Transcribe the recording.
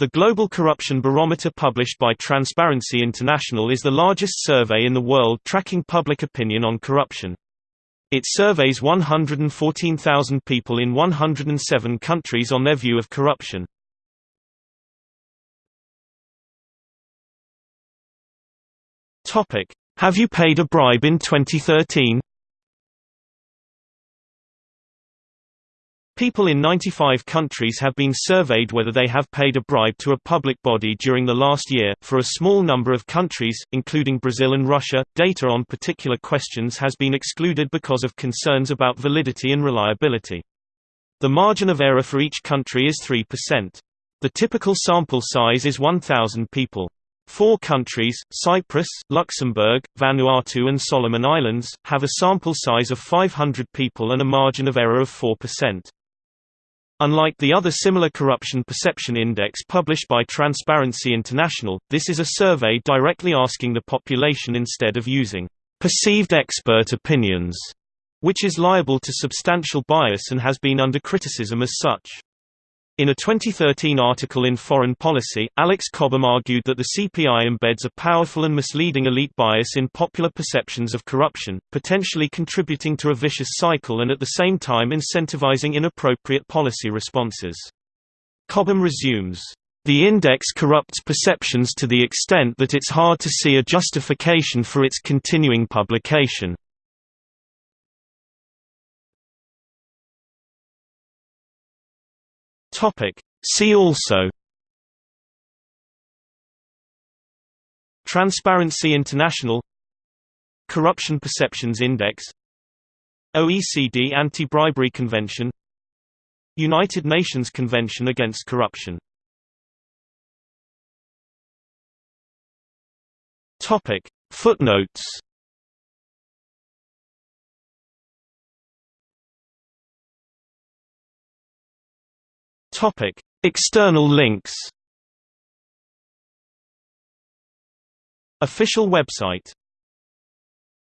The Global Corruption Barometer published by Transparency International is the largest survey in the world tracking public opinion on corruption. It surveys 114,000 people in 107 countries on their view of corruption. Have you paid a bribe in 2013? People in 95 countries have been surveyed whether they have paid a bribe to a public body during the last year. For a small number of countries, including Brazil and Russia, data on particular questions has been excluded because of concerns about validity and reliability. The margin of error for each country is 3%. The typical sample size is 1,000 people. Four countries, Cyprus, Luxembourg, Vanuatu and Solomon Islands, have a sample size of 500 people and a margin of error of 4%. Unlike the other similar corruption perception index published by Transparency International, this is a survey directly asking the population instead of using perceived expert opinions, which is liable to substantial bias and has been under criticism as such. In a 2013 article in Foreign Policy, Alex Cobham argued that the CPI embeds a powerful and misleading elite bias in popular perceptions of corruption, potentially contributing to a vicious cycle and at the same time incentivizing inappropriate policy responses. Cobham resumes, the index corrupts perceptions to the extent that it's hard to see a justification for its continuing publication. Topic. See also Transparency International Corruption Perceptions Index OECD Anti-Bribery Convention United Nations Convention Against Corruption Topic. Footnotes Topic: External links. Official website